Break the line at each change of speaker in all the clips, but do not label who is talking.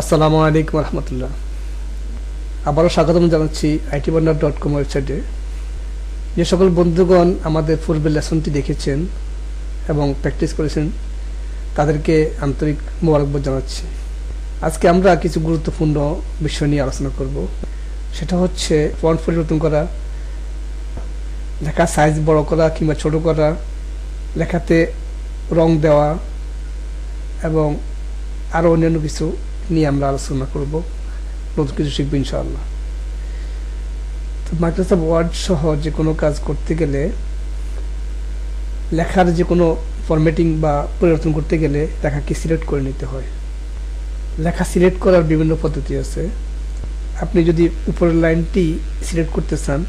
আসসালামু আলাইকুম রহমতুল্লাহ। আবারও স্বাগতম জানাচ্ছি আইটি বান্ডার ডট কম ওয়েবসাইটে। যে সকল বন্ধুগণ আমাদের পূর্বের লেসনটি দেখেছেন এবং প্র্যাকটিস করেছেন, তাদেরকে আন্তরিক মোবারকবাদ জানাচ্ছি। আজকে আমরা কিছু গুরুত্বপূর্ণ বিষয় নিয়ে আলোচনা করব। সেটা হচ্ছে ফন্ট পরিবর্তন করা, লেখা সাইজ বড় করা কিংবা ছোট করা, লেখাতে রং দেওয়া এবং আরও অন্যান্য কিছু নিয়ে আমরা আলোচনা করব। নতুন কিছু শিখব ইনশাআল্লাহ। তো মাইক্রোসফট ওয়ার্ড সহ যে কোনো কাজ করতে গেলে, লেখার যে কোনো ফরম্যাটিং বা পরিবর্তন করতে গেলে লেখাকে সিলেক্ট করে নিতে হয়। লেখা সিলেক্ট করার বিভিন্ন পদ্ধতি আছে। আপনি যদি উপরের লাইনটি সিলেক্ট করতে চান,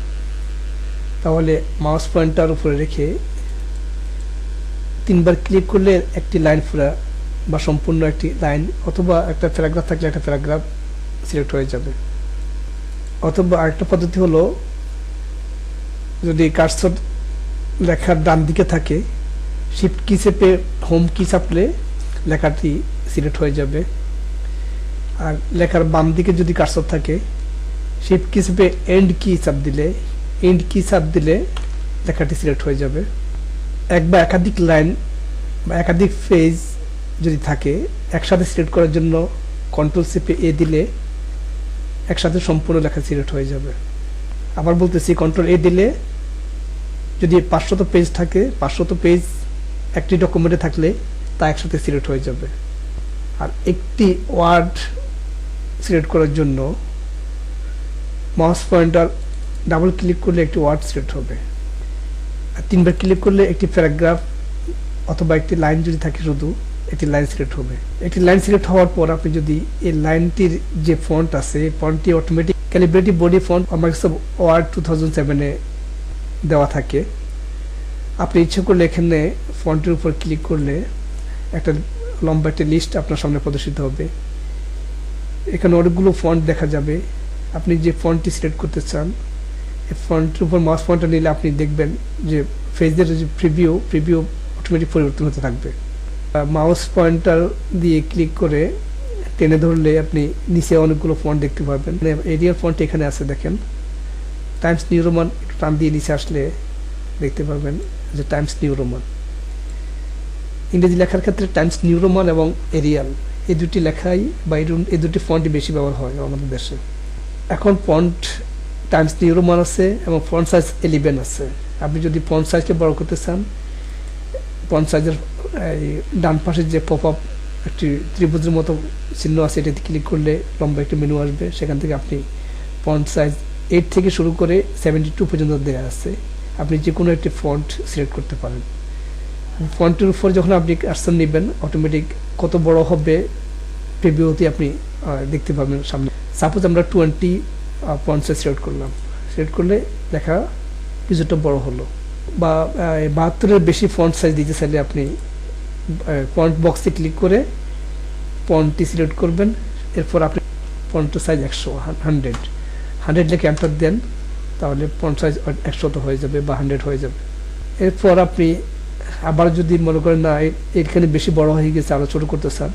তাহলে মাউস পয়েন্টার উপরে রেখে তিনবার ক্লিক করলে একটি লাইন পুরা বা সম্পূর্ণ একটি লাইন অথবা একটা প্যারাগ্রাফ থাকলে একটা প্যারাগ্রাফ সিলেক্ট হয়ে যাবে। অথবা আরেকটা পদ্ধতি হলো, যদি কার্সর লেখার ডান দিকে থাকে শিফট কি চেপে হোম কি চাপলে লেখাটি সিলেক্ট হয়ে যাবে। আর লেখার বাম দিকে যদি কার্সর থাকে শিফট কি চেপে এন্ড কি চাপ দিলে এন্ড কি চাপ দিলে লেখাটি সিলেক্ট হয়ে যাবে। এক বা একাধিক লাইন বা একাধিক পেজ যদি থাকে, একসাথে সিলেক্ট করার জন্য কন্ট্রোল সিপে এ দিলে একসাথে সম্পূর্ণ লেখা সিলেক্ট হয়ে যাবে। আবার বলতেছি কন্ট্রোল এ দিলে যদি পাঁচশত পেজ থাকে, পাঁচশত পেজ একটি ডকুমেন্টে থাকলে তা একসাথে সিলেক্ট হয়ে যাবে। আর একটি ওয়ার্ড সিলেক্ট করার জন্য মাউস পয়েন্টার ডাবল ক্লিক করলে একটি ওয়ার্ড সিলেক্ট হবে। আর তিনবার ক্লিক করলে একটি প্যারাগ্রাফ অথবা একটি লাইন যদি থাকে শুধু একটি লাইন সিলেক্ট হবে। একটি লাইন সিলেক্ট হওয়ার পর আপনি যদি এই লাইনটির যে ফন্ট আছে, এই ফন্টটি automatic calibrative body font Microsoft Word two thousand সেভেনে দেওয়া থাকে। আপনি ইচ্ছে করলে এখানে ফন্টের উপর ক্লিক করলে একটা লম্বা একটা লিস্ট আপনার সামনে প্রদর্শিত হবে। এখানে অনেকগুলো ফন্ট দেখা যাবে। আপনি যে ফন্টটি সিলেক্ট করতে চান, এই ফন্টের উপর মাউস পয়েন্টটা নিলে আপনি দেখবেন যে ফেজের যে প্রিভিউ প্রিভিউ অটোমেটিক পরিবর্তন হতে থাকবে। মাউস পয়েন্টার দিয়ে ক্লিক করে টেনে ধরলে আপনি নিচে অনেকগুলো ফন্ট দেখতে পারবেন। এরিয়াল ফন্ট এখানে আছে দেখেন। টাইমস নিউ রোমান টান দিয়ে নিচে আসলে দেখতে পারবেন যে টাইমস নিউ রোমান ইংরেজি লেখার ক্ষেত্রে টাইমস নিউ রোমান এবং এরিয়াল এই দুটি লেখাই বা এই দুটি ফন্টই বেশি ব্যবহার হয় আমাদের দেশে। এখন ফন্ট টাইমস নিউ রোমান আছে এবং ফন্ট সাইজ এলিভেন আছে। আপনি যদি ফন্ট সাইজকে বড় করতে চান ফন্ট সাইজের এই ডান পাশের যে পপ আপ একটি ত্রিভুজের মতো চিহ্ন আছে, এটাতে ক্লিক করলে লম্বা একটি মেনু আসবে। সেখান থেকে আপনি ফন্ট সাইজ এইট থেকে শুরু করে সেভেন্টি টু পর্যন্ত দেওয়া আছে। আপনি যে কোনো একটি ফন্ট সিলেক্ট করতে পারেন। ফন্টের উপর যখন আপনি কার্সন নেবেন অটোমেটিক কত বড় হবে প্রিভিউতে আপনি দেখতে পাবেন সামনে। সাপোজ আমরা টোয়েন্টি সাইজ সিলেক্ট করলাম। সিলেক্ট করলে দেখা কিছুটা বড় হলো। বা বাহাত্তরের বেশি ফন্ট সাইজ দিতে চাইলে আপনি ফন্ট বক্সে ক্লিক করে ফন্টটি সিলেক্ট করবেন। এরপর আপনি ফন্টের সাইজ একশো হান্ড্রেড হান্ড্রেড লিখে এন্টার দেন, তাহলে ফন্ট সাইজ একশো তো হয়ে যাবে বা হান্ড্রেড হয়ে যাবে। এরপর আপনি আবার যদি মনে করেন, না এখানে বেশি বড় হয়ে গেছে আরও ছোটো করতে চান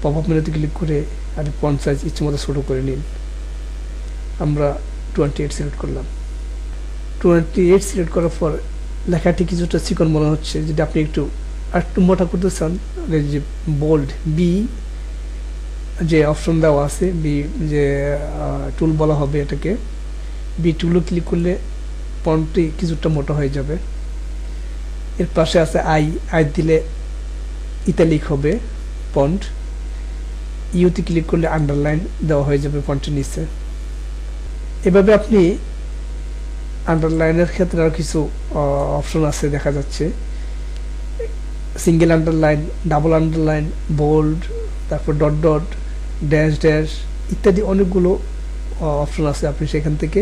পপ আপ মেনুতে ক্লিক করে আপনি ফন্ট সাইজ ইচ্ছে মতো ছোটো করে নিন। আমরা টোয়েন্টি এইট সিলেক্ট করলাম। টোয়েন্টি এইট সিলেক্ট করার পর লেখাটি কিছুটা চিকন মনে হচ্ছে। যদি আপনি একটু একটু মোটা করতে চান যে বোল্ড বি যে অপশন দেওয়া আছে বি যে টুল বলা হবে এটাকে বি টুলও ক্লিক করলে পন্টটি কিছুটা মোটা হয়ে যাবে। এর পাশে আছে আই আই দিলে ইতালিক হবে পন্ট ইউতে ক্লিক করলে আন্ডারলাইন দেওয়া হয়ে যাবে পন্টের নিচে। এভাবে আপনি আন্ডারলাইনের ক্ষেত্রে আর কিছু অপশন আছে দেখা যাচ্ছে। Single underline double underline bold তারপর ডট ডট ড্যাশ ড্যাশ ইত্যাদি অনেকগুলো অপশন আছে আপনি সেখান থেকে।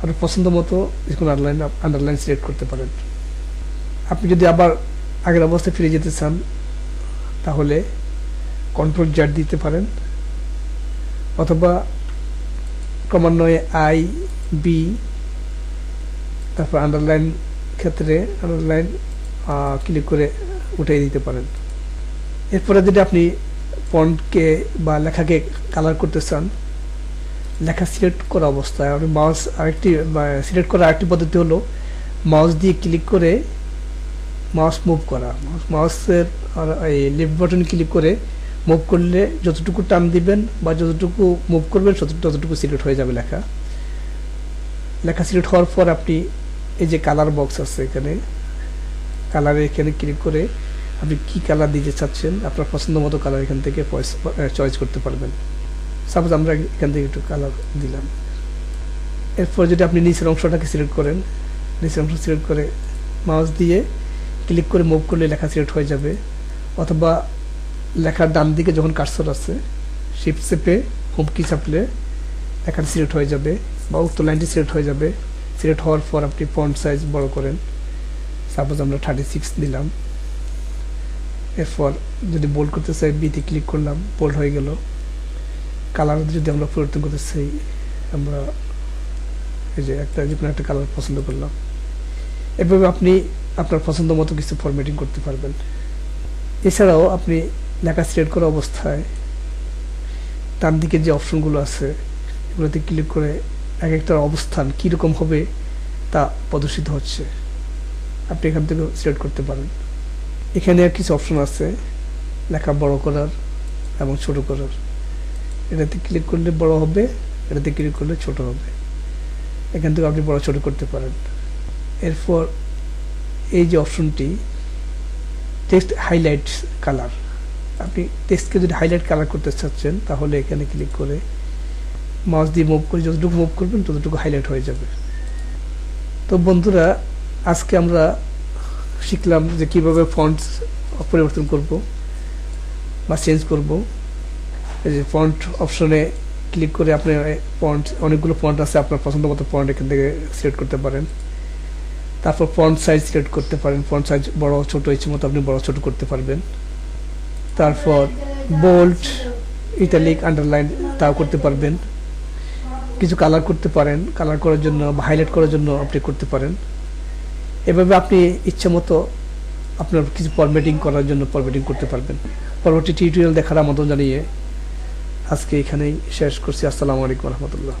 আপনার পছন্দ মতো কোনো আন্ডারলাইন আন্ডারলাইন সিলেক্ট করতে পারেন। আপনি যদি আবার আগের অবস্থায় ফিরে যেতে চান, তাহলে কন্ট্রোল জ্যাট দিতে পারেন। অথবা ক্রমান্বয়ে আই বি তারপর আন্ডারলাইন ক্ষেত্রে আন্ডারলাইন ক্লিক করে উঠিয়ে দিতে পারেন। এরপরে যদি আপনি ফন্টকে বা লেখাকে কালার করতে চান, লেখা সিলেক্ট করা অবস্থায় আপনি মাউস আরেকটি সিলেক্ট করার আরেকটি পদ্ধতি হলো মাউস দিয়ে ক্লিক করে মাউস মুভ করা। মাউসের এই লেফট বাটন ক্লিক করে মুভ করলে যতটুকু টান দিবেন বা যতটুকু মুভ করবেন তত- ততটুকু সিলেক্ট হয়ে যাবে লেখা। লেখা সিলেক্ট হওয়ার পর আপনি এই যে কালার বক্স আছে এখানে কালারে এখানে ক্লিক করে আপনি কি কালার দিতে চাচ্ছেন, আপনার পছন্দ মতো কালার এখান থেকে চয়েস করতে পারবেন। সাপোজ আমরা এখান থেকে একটু কালার দিলাম। এরপর যদি আপনি নিচের অংশটাকে সিলেক্ট করেন, নিচের অংশ সিলেক্ট করে মাউস দিয়ে ক্লিক করে মুভ করলে লেখা সিলেক্ট হয়ে যাবে। অথবা লেখার ডান দিকে যখন কার্সর আছে শিফট চেপে হোম কি চাপলে লেখাটা সিলেক্ট হয়ে যাবে বা উক্ত লাইনটি সিলেক্ট হয়ে যাবে। সিলেক্ট হওয়ার পর আপনি ফন্ট সাইজ বড় করেন। সাপোজ আমরা থার্টি সিক্স দিলাম। এরপর যদি বোল্ড করতে চাই বিতে ক্লিক করলাম বোল্ড হয়ে গেল। কালার যদি আমরা পরিবর্তন করতে চাই, আমরা এই যে একটা যে কোনো একটা কালার পছন্দ করলাম। এভাবে আপনি আপনার পছন্দ মতো কিছু ফরম্যাটিং করতে পারবেন। এছাড়াও আপনি লেখা সিলেক্ট করা অবস্থায় ডান দিকে যে অপশনগুলো আছে, এগুলোতে ক্লিক করে এক একটার অবস্থান কীরকম হবে তা প্রদর্শিত হচ্ছে। আপনি এখান থেকে সিলেক্ট করতে পারেন। এখানে আর কিছু অপশন আছে, লেখা বড় করার এবং ছোট করার এটাতে ক্লিক করলে বড় হবে, এটাতে ক্লিক করলে ছোট হবে। এখান থেকে আপনি বড়, ছোট করতে পারেন। এরপর এই যে অপশনটি টেক্সট হাইলাইট কালার আপনি টেক্সটকে যদি হাইলাইট কালার করতে চাচ্ছেন, তাহলে এখানে ক্লিক করে মাউস দিয়ে মুভ করে, যতটুকু মুভ করবেন, ততটুকু হাইলাইট হয়ে যাবে। তো বন্ধুরা আজকে আমরা শিখলাম যে কীভাবে ফন্ট পরিবর্তন করব বা চেঞ্জ করব। এই যে ফন্ট অপশনে ক্লিক করে আপনি ফন্ট অনেকগুলো ফন্ট আছে, আপনার পছন্দ মতো ফন্ট এখান থেকে সিলেক্ট করতে পারেন। তারপর ফন্ট সাইজ সিলেক্ট করতে পারেন। ফন্ট সাইজ বড়, ছোট ইচ্ছে মতো আপনি বড়, ছোট করতে পারবেন। তারপর বোল্ড ইটালিক আন্ডারলাইন তাও করতে পারবেন। কিছু কালার করতে পারেন। কালার করার জন্য হাইলাইট করার জন্য আপনি করতে পারেন। এভাবে আপনি ইচ্ছে মতো আপনার কিছু ফরম্যাটিং করার জন্য ফরম্যাটিং করতে পারবেন। পরবর্তী টিউটোরিয়াল দেখার আমন্ত্রণ জানিয়ে আজকে এখানেই শেষ করছি। আসসালামু আলাইকুম রহমতুল্লাহ।